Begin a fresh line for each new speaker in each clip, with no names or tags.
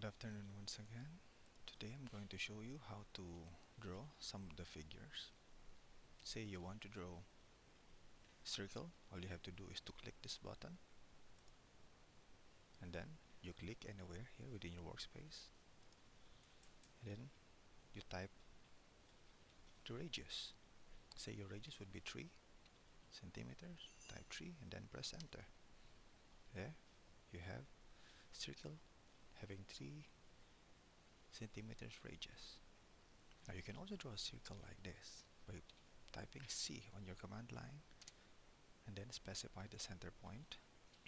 Good afternoon once again. Today I'm going to show you how to draw some of the figures. Say you want to draw circle, all you have to do is to click this button and then you click anywhere here within your workspace and then you type the radius. Say your radius would be 3 centimeters, type 3 and then press enter. There you have circle having 3 centimeters radius. Now you can also draw a circle like this by typing C on your command line and then specify the center point.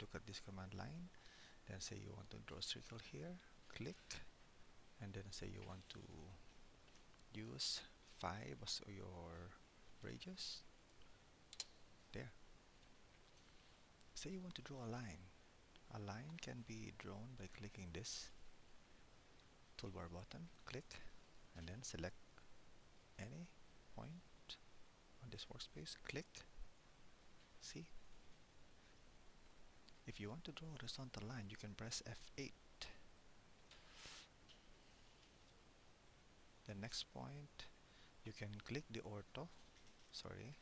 Look at this command line, then say you want to draw a circle here, click, and then say you want to use 5 as your radius. There. Say you want to draw a line a line can be drawn by clicking this toolbar button, click, and then select any point on this workspace, click, see. If you want to draw a horizontal line, you can press F8. The next point, you can click the ortho, sorry,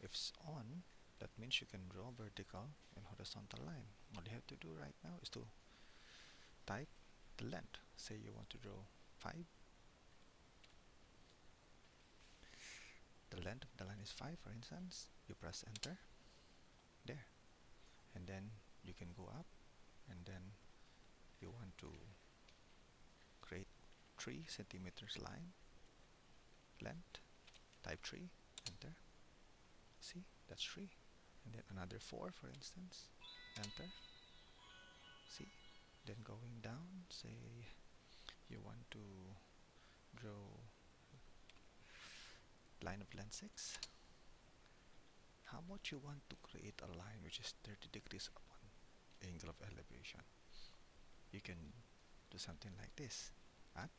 if it's on, that means you can draw vertical and horizontal line. All you have to do right now is to type the length. Say you want to draw 5 the length of the line is 5 for instance. You press enter. There. And then you can go up. And then you want to create 3 centimeters line. Length. Type 3 enter. See? That's 3 and then another 4 for instance. Enter. See? Then going down say you want to draw line of length 6 how much you want to create a line which is 30 degrees upon angle of elevation? You can do something like this. At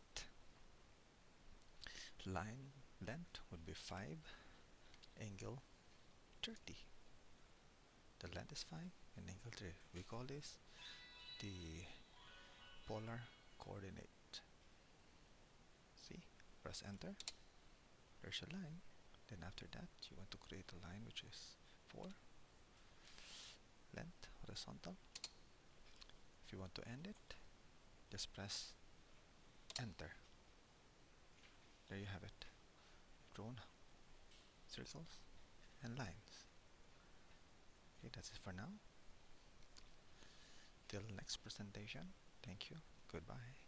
line length would be 5 angle 30 the length is 5 and angle 3 we call this the polar coordinate. See? Press enter. There's a line. Then after that you want to create a line which is 4 length horizontal. If you want to end it just press enter. There you have it. Drawn circles and okay that's it for now. Till next presentation. Thank you. Goodbye